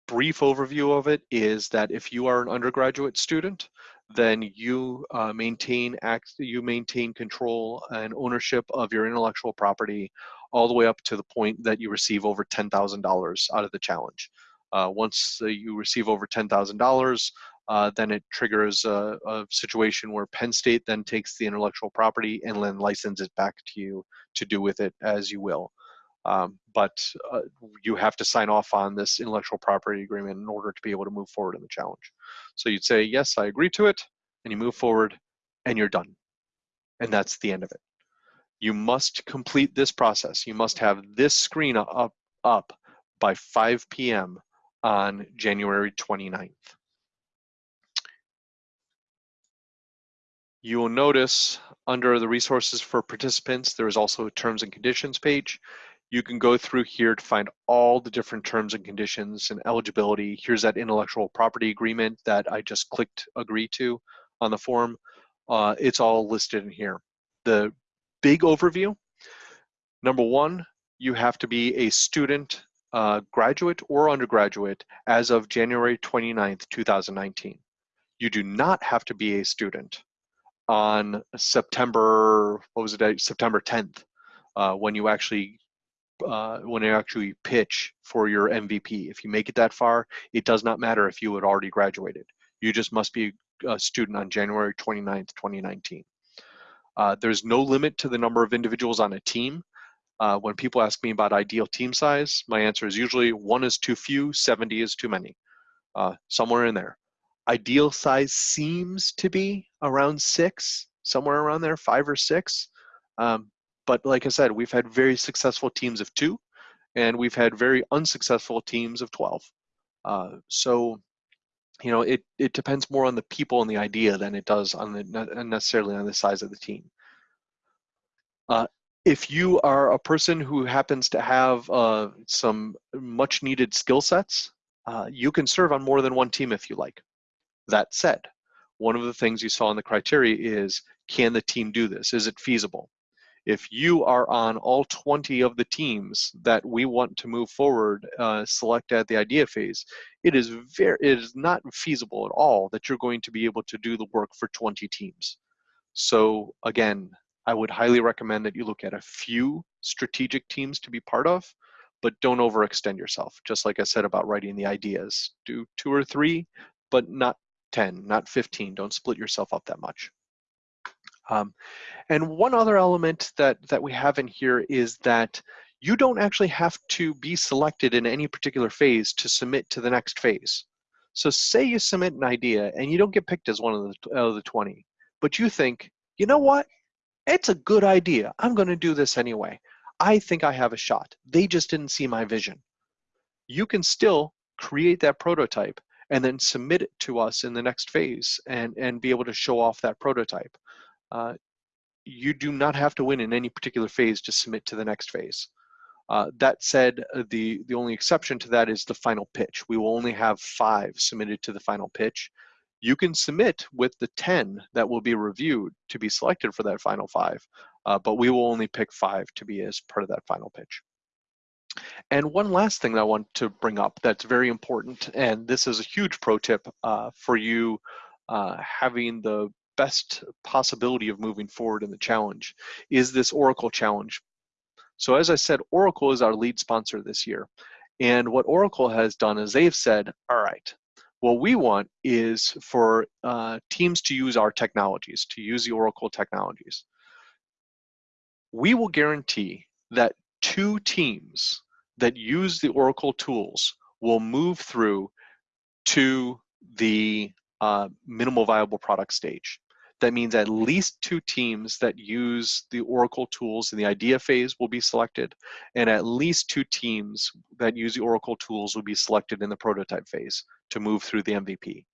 brief overview of it is that if you are an undergraduate student, then you uh, maintain act, you maintain control and ownership of your intellectual property all the way up to the point that you receive over $10,000 out of the challenge. Uh, once uh, you receive over $10,000, uh, then it triggers a, a, situation where Penn State then takes the intellectual property and then licenses it back to you to do with it as you will. Um, but uh, you have to sign off on this intellectual property agreement in order to be able to move forward in the challenge. So you'd say, yes, I agree to it, and you move forward, and you're done. And that's the end of it. You must complete this process. You must have this screen up, up by 5 p.m. on January 29th. You will notice under the resources for participants, there is also a terms and conditions page. You can go through here to find all the different terms and conditions and eligibility. Here's that intellectual property agreement that I just clicked agree to on the form. Uh, it's all listed in here. The big overview, number one, you have to be a student, uh, graduate or undergraduate as of January 29th, 2019. You do not have to be a student on September, what was it, September 10th, uh, when you actually uh, when you actually pitch for your MVP. If you make it that far, it does not matter if you had already graduated. You just must be a student on January 29th, 2019. Uh, there's no limit to the number of individuals on a team. Uh, when people ask me about ideal team size, my answer is usually one is too few, 70 is too many, uh, somewhere in there. Ideal size seems to be around six, somewhere around there, five or six. Um, but like I said, we've had very successful teams of two, and we've had very unsuccessful teams of 12. Uh, so, you know, it, it depends more on the people and the idea than it does on the necessarily on the size of the team. Uh, if you are a person who happens to have uh, some much needed skill sets, uh, you can serve on more than one team if you like. That said, one of the things you saw in the criteria is, can the team do this? Is it feasible? If you are on all 20 of the teams that we want to move forward, uh, select at the idea phase, it is very, it is not feasible at all that you're going to be able to do the work for 20 teams. So again, I would highly recommend that you look at a few strategic teams to be part of, but don't overextend yourself. Just like I said about writing the ideas, do two or three, but not 10, not 15. Don't split yourself up that much. Um, and one other element that, that we have in here is that you don't actually have to be selected in any particular phase to submit to the next phase. So say you submit an idea and you don't get picked as one of the, of the 20, but you think, you know what? It's a good idea. I'm going to do this anyway. I think I have a shot. They just didn't see my vision. You can still create that prototype and then submit it to us in the next phase and, and be able to show off that prototype. Uh, you do not have to win in any particular phase to submit to the next phase. Uh, that said, uh, the, the only exception to that is the final pitch. We will only have five submitted to the final pitch. You can submit with the 10 that will be reviewed to be selected for that final five, uh, but we will only pick five to be as part of that final pitch. And one last thing that I want to bring up that's very important, and this is a huge pro tip uh, for you uh, having the best possibility of moving forward in the challenge, is this Oracle challenge. So as I said, Oracle is our lead sponsor this year. And what Oracle has done is they've said, all right, what we want is for uh, teams to use our technologies, to use the Oracle technologies. We will guarantee that two teams that use the Oracle tools will move through to the uh, minimal viable product stage. That means at least two teams that use the Oracle tools in the idea phase will be selected, and at least two teams that use the Oracle tools will be selected in the prototype phase to move through the MVP.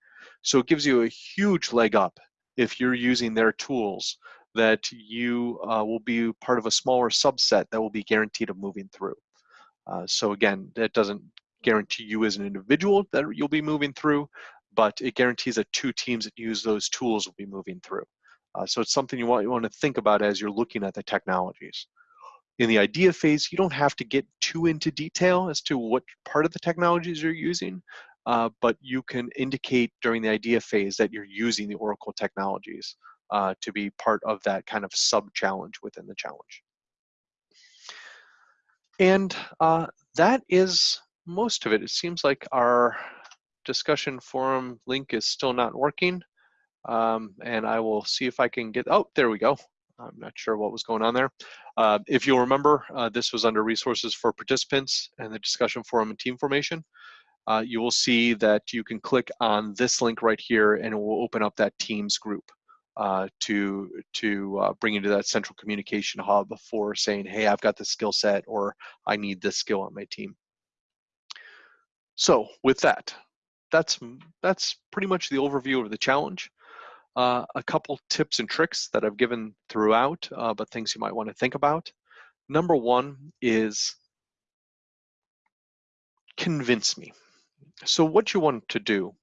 So it gives you a huge leg up if you're using their tools that you uh, will be part of a smaller subset that will be guaranteed of moving through. Uh, so again, that doesn't guarantee you as an individual that you'll be moving through, but it guarantees that two teams that use those tools will be moving through. Uh, so it's something you want, you want to think about as you're looking at the technologies. In the idea phase, you don't have to get too into detail as to what part of the technologies you're using, uh, but you can indicate during the idea phase that you're using the Oracle technologies uh, to be part of that kind of sub-challenge within the challenge. And uh, that is most of it. It seems like our discussion forum link is still not working. Um, and I will see if I can get, oh, there we go. I'm not sure what was going on there. Uh, if you'll remember, uh, this was under resources for participants and the discussion forum and team formation. Uh, you will see that you can click on this link right here and it will open up that Teams group uh, to, to uh, bring you to that central communication hub for saying, hey, I've got the skill set or I need this skill on my team. So with that, that's, that's pretty much the overview of the challenge. Uh, a couple tips and tricks that I've given throughout, uh, but things you might want to think about. Number one is convince me. So what you want to do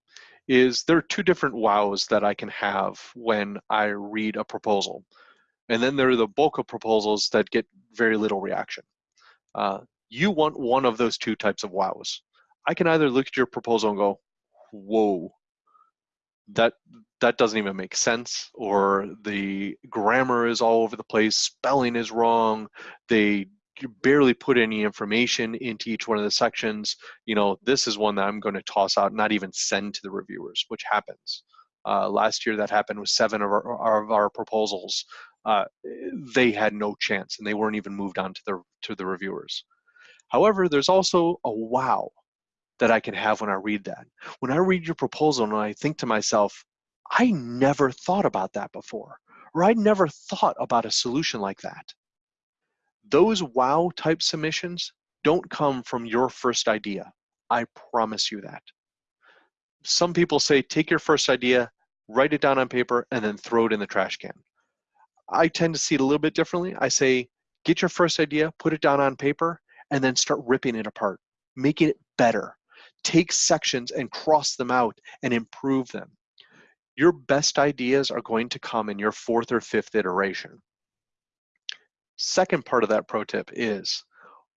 is there are two different wows that I can have when I read a proposal. And then there are the bulk of proposals that get very little reaction. Uh, you want one of those two types of wows. I can either look at your proposal and go, whoa, that that doesn't even make sense or the grammar is all over the place spelling is wrong they barely put any information into each one of the sections you know this is one that i'm going to toss out not even send to the reviewers which happens. Uh, last year that happened with seven of our, of our proposals uh, they had no chance and they weren't even moved on to the to the reviewers. However there's also a wow that I can have when I read that. When I read your proposal and I think to myself, I never thought about that before, or I never thought about a solution like that. Those wow type submissions don't come from your first idea. I promise you that. Some people say, take your first idea, write it down on paper, and then throw it in the trash can. I tend to see it a little bit differently. I say, get your first idea, put it down on paper, and then start ripping it apart, making it better, take sections and cross them out and improve them. Your best ideas are going to come in your fourth or fifth iteration. Second part of that pro tip is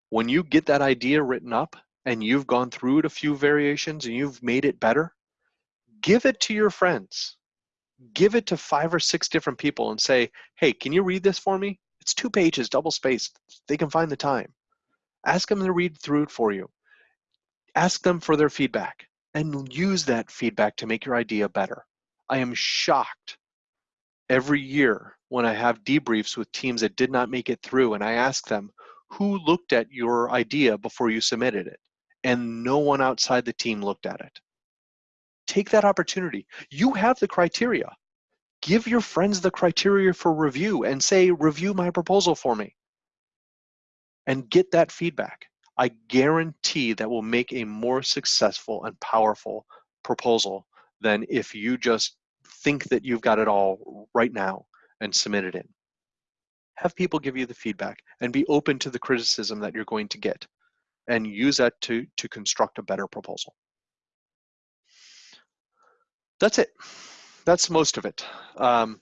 when you get that idea written up and you've gone through it a few variations and you've made it better, give it to your friends. Give it to five or six different people and say, hey, can you read this for me? It's two pages, double spaced. They can find the time. Ask them to read through it for you ask them for their feedback and use that feedback to make your idea better. I am shocked every year when I have debriefs with teams that did not make it through and I ask them, who looked at your idea before you submitted it? And no one outside the team looked at it. Take that opportunity. You have the criteria. Give your friends the criteria for review and say, review my proposal for me. And get that feedback. I guarantee that will make a more successful and powerful proposal than if you just think that you've got it all right now and submit it in. Have people give you the feedback and be open to the criticism that you're going to get and use that to, to construct a better proposal. That's it. That's most of it. Um,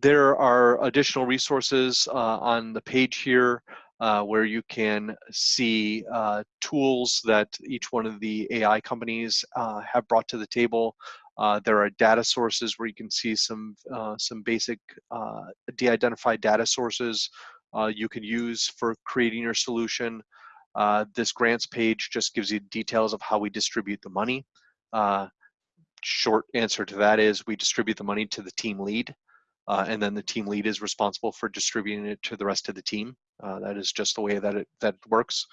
there are additional resources uh, on the page here uh, where you can see uh, tools that each one of the AI companies uh, have brought to the table. Uh, there are data sources where you can see some uh, some basic de-identified data sources you can use for creating your solution. this grants page just gives you details of how we distribute the money. short answer to that is we distribute the money to the team lead. Uh, and then the team lead is responsible for distributing it to the rest of the team. Uh, that is just the way that it that works.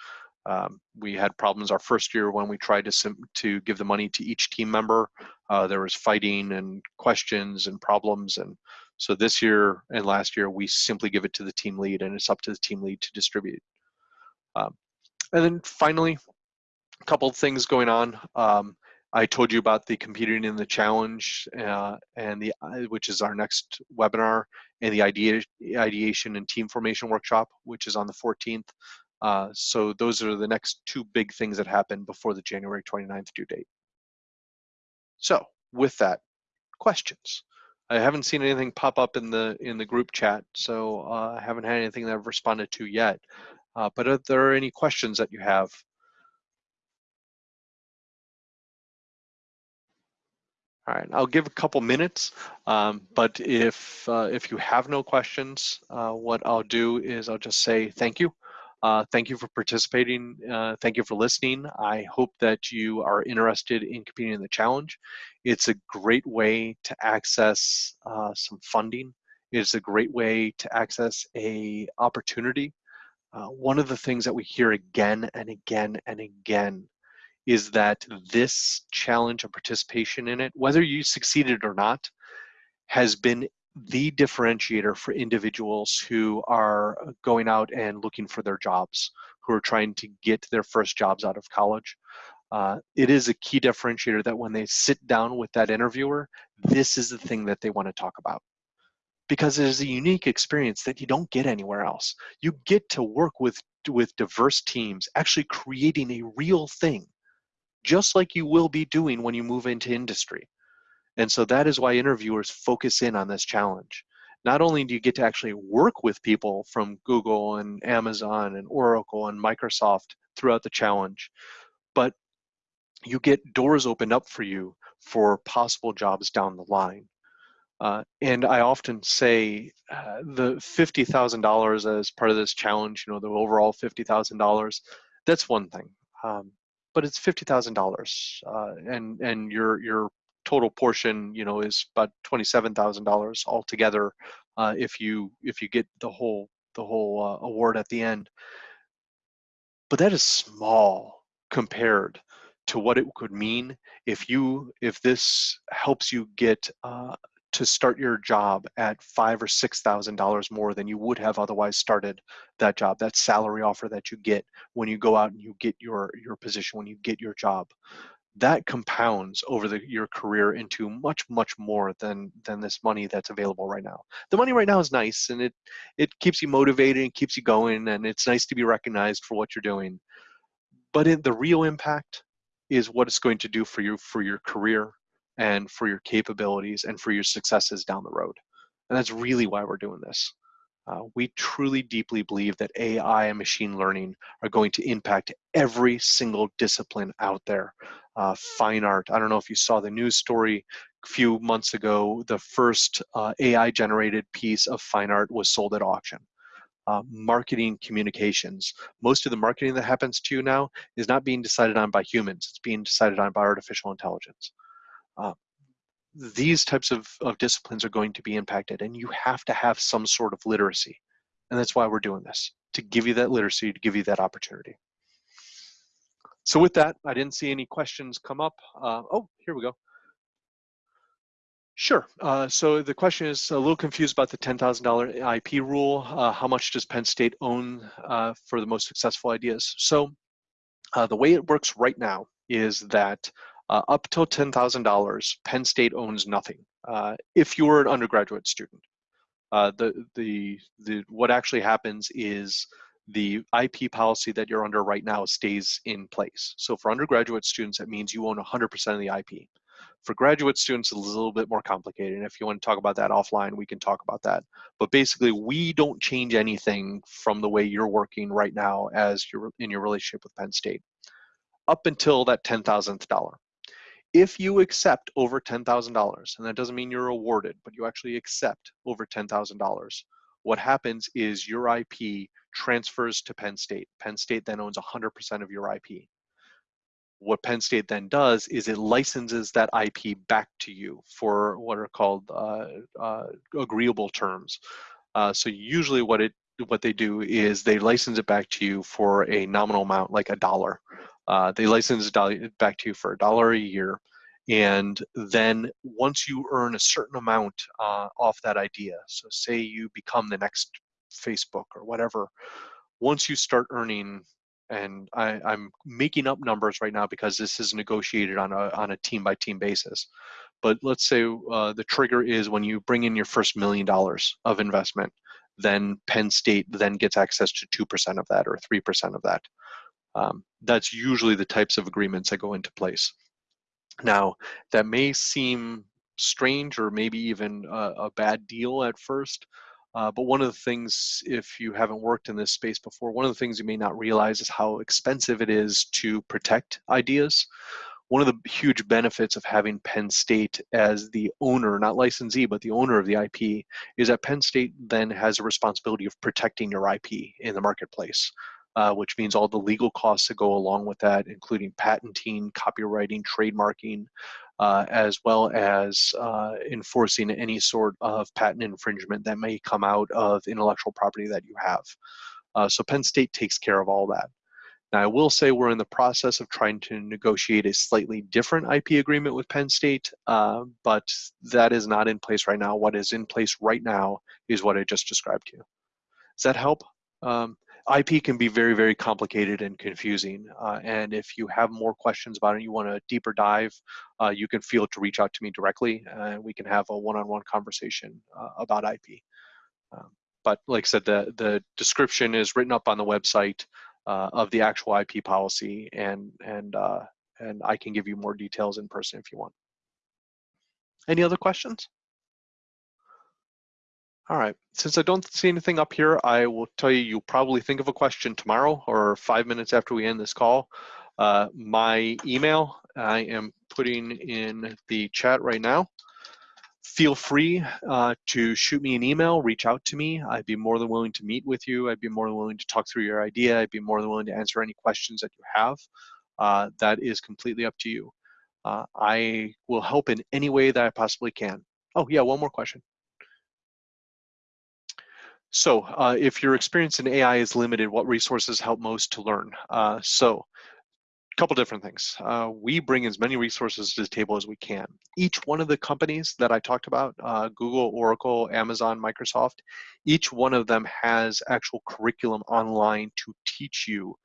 Um, we had problems our first year when we tried to to give the money to each team member. Uh, there was fighting and questions and problems, and so this year and last year we simply give it to the team lead, and it's up to the team lead to distribute. Um, and then finally, a couple of things going on. Um, I told you about the competing in the challenge uh, and the uh, which is our next webinar and the idea, ideation and team formation workshop, which is on the 14th. Uh, so those are the next two big things that happen before the January 29th due date. So with that, questions. I haven't seen anything pop up in the in the group chat, so uh, I haven't had anything that I've responded to yet. Uh, but are there any questions that you have, All right, I'll give a couple minutes, um, but if uh, if you have no questions, uh, what I'll do is I'll just say thank you. Uh, thank you for participating. Uh, thank you for listening. I hope that you are interested in competing in the challenge. It's a great way to access uh, some funding. It's a great way to access a opportunity. Uh, one of the things that we hear again and again and again is that this challenge and participation in it, whether you succeeded or not, has been the differentiator for individuals who are going out and looking for their jobs, who are trying to get their first jobs out of college. Uh, it is a key differentiator that when they sit down with that interviewer, this is the thing that they want to talk about. Because it is a unique experience that you don't get anywhere else. You get to work with, with diverse teams, actually creating a real thing just like you will be doing when you move into industry. And so that is why interviewers focus in on this challenge. Not only do you get to actually work with people from Google and Amazon and Oracle and Microsoft throughout the challenge, but you get doors opened up for you for possible jobs down the line. Uh, and I often say uh, the $50,000 as part of this challenge, you know, the overall $50,000, that's one thing. Um, but it's fifty thousand uh, dollars, and and your your total portion, you know, is about twenty seven thousand dollars altogether uh, if you if you get the whole the whole uh, award at the end. But that is small compared to what it could mean if you if this helps you get uh, to start your job at five or six thousand dollars more than you would have otherwise started that job that salary offer that you get when you go out and you get your your position when you get your job. That compounds over the, your career into much much more than than this money that's available right now. The money right now is nice and it it keeps you motivated and keeps you going and it's nice to be recognized for what you're doing. But in, the real impact is what it's going to do for you for your career and for your capabilities and for your successes down the road. And that's really why we're doing this. Uh, we truly deeply believe that AI and machine learning are going to impact every single discipline out there. Uh, fine art, I don't know if you saw the news story a few months ago, the first uh, AI generated piece of fine art was sold at auction. Uh, marketing communications. Most of the marketing that happens to you now is not being decided on by humans, it's being decided on by artificial intelligence uh, these types of, of disciplines are going to be impacted and you have to have some sort of literacy. And that's why we're doing this, to give you that literacy, to give you that opportunity. So with that, I didn't see any questions come up. Uh, oh, here we go. Sure. Uh, so the question is a little confused about the $10,000 IP rule. Uh, how much does Penn State own uh, for the most successful ideas? So uh, the way it works right now is that uh, up till $10,000, Penn State owns nothing. Uh, if you're an undergraduate student, uh, the, the, the, what actually happens is the IP policy that you're under right now stays in place. So for undergraduate students, that means you own 100% of the IP. For graduate students, it's a little bit more complicated. And if you want to talk about that offline, we can talk about that. But basically, we don't change anything from the way you're working right now as you're in your relationship with Penn State up until that 10,000th dollar if you accept over $10,000, and that doesn't mean you're awarded, but you actually accept over $10,000, what happens is your IP transfers to Penn State. Penn State then owns 100% of your IP. What Penn State then does is it licenses that IP back to you for what are called uh, uh, agreeable terms. Uh, so usually what it what they do is they license it back to you for a nominal amount, like a dollar. Uh, they license it back to you for a dollar a year. And then once you earn a certain amount uh, off that idea, so say you become the next Facebook or whatever, once you start earning, and I, am making up numbers right now because this is negotiated on a, on a team by team basis. But let's say uh, the trigger is when you bring in your first million dollars of investment, then Penn State then gets access to 2% of that or 3% of that. Um, that's usually the types of agreements that go into place. Now, that may seem strange or maybe even a, a bad deal at first. Uh, but one of the things, if you haven't worked in this space before, one of the things you may not realize is how expensive it is to protect ideas. One of the huge benefits of having Penn State as the owner, not licensee, but the owner of the IP, is that Penn State then has a responsibility of protecting your IP in the marketplace. Uh, which means all the legal costs that go along with that, including patenting, copyrighting, trademarking, uh, as well as uh, enforcing any sort of patent infringement that may come out of intellectual property that you have. Uh, so Penn State takes care of all that. Now I will say we're in the process of trying to negotiate a slightly different IP agreement with Penn State, uh, but that is not in place right now. What is in place right now is what I just described to you. Does that help? Um, IP can be very, very complicated and confusing. Uh, and if you have more questions about it, you want a deeper dive, uh, you can feel to reach out to me directly and we can have a one-on-one -on -one conversation uh, about IP. Um, but like I said, the, the description is written up on the website uh, of the actual IP policy and, and, uh, and I can give you more details in person if you want. Any other questions? All right, since I don't see anything up here, I will tell you, you'll probably think of a question tomorrow or five minutes after we end this call. Uh, my email, I am putting in the chat right now. Feel free uh, to shoot me an email, reach out to me. I'd be more than willing to meet with you. I'd be more than willing to talk through your idea. I'd be more than willing to answer any questions that you have. Uh, that is completely up to you. Uh, I will help in any way that I possibly can. Oh yeah, one more question. So uh, if your experience in AI is limited, what resources help most to learn? Uh, so a couple different things. Uh, we bring as many resources to the table as we can. Each one of the companies that I talked about, uh, Google, Oracle, Amazon, Microsoft, each one of them has actual curriculum online to teach you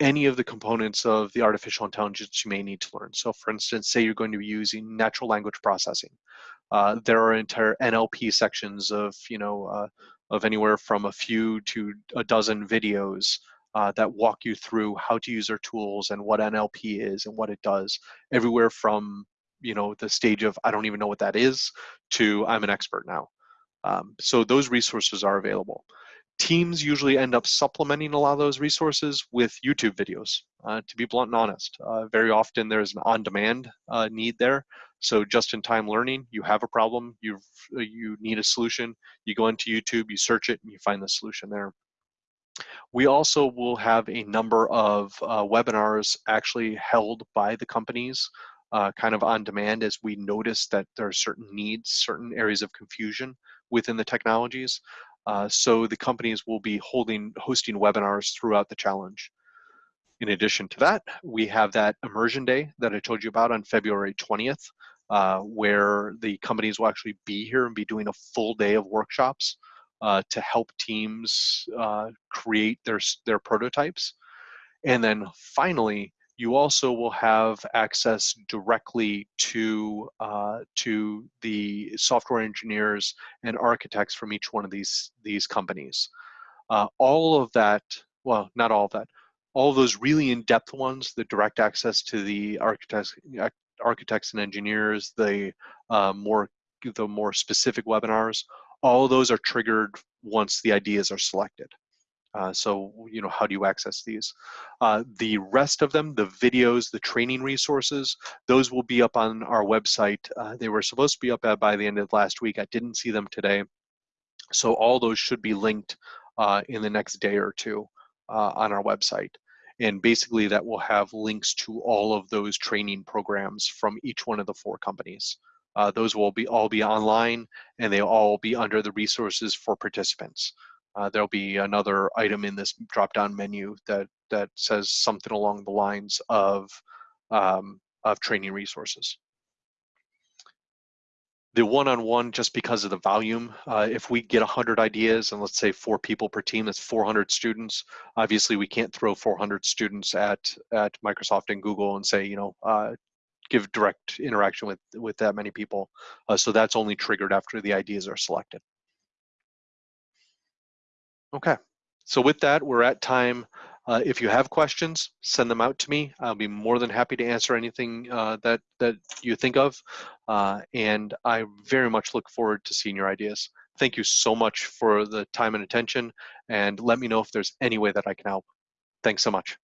any of the components of the artificial intelligence you may need to learn. So for instance, say you're going to be using natural language processing. Uh, there are entire NLP sections of, you know, uh, of anywhere from a few to a dozen videos uh, that walk you through how to use our tools and what NLP is and what it does, everywhere from you know the stage of I don't even know what that is to I'm an expert now. Um, so those resources are available. Teams usually end up supplementing a lot of those resources with YouTube videos, uh, to be blunt and honest. Uh, very often there's an on-demand uh, need there. So just-in-time learning, you have a problem, you uh, you need a solution, you go into YouTube, you search it, and you find the solution there. We also will have a number of uh, webinars actually held by the companies uh, kind of on demand as we notice that there are certain needs, certain areas of confusion within the technologies. Uh, so the companies will be holding, hosting webinars throughout the challenge. In addition to that, we have that immersion day that I told you about on February 20th, uh, where the companies will actually be here and be doing a full day of workshops uh, to help teams uh, create their, their prototypes. And then finally, you also will have access directly to uh, to the software engineers and architects from each one of these these companies. Uh, all of that, well, not all of that, all those really in-depth ones, the direct access to the architects, architects and engineers, the uh, more the more specific webinars, all those are triggered once the ideas are selected. Uh, so, you know, how do you access these? Uh, the rest of them, the videos, the training resources, those will be up on our website. Uh, they were supposed to be up by the end of last week. I didn't see them today. So all those should be linked uh, in the next day or two uh, on our website. And basically that will have links to all of those training programs from each one of the four companies. Uh, those will be all be online and they'll all be under the resources for participants uh, there'll be another item in this drop-down menu that that says something along the lines of um, of training resources. The one-on-one, -on -one, just because of the volume, uh, if we get 100 ideas and let's say four people per team, that's 400 students. Obviously, we can't throw 400 students at at Microsoft and Google and say, you know, uh, give direct interaction with with that many people. Uh, so that's only triggered after the ideas are selected. Okay, so with that, we're at time. Uh, if you have questions, send them out to me. I'll be more than happy to answer anything uh, that, that you think of. Uh, and I very much look forward to seeing your ideas. Thank you so much for the time and attention, and let me know if there's any way that I can help. Thanks so much.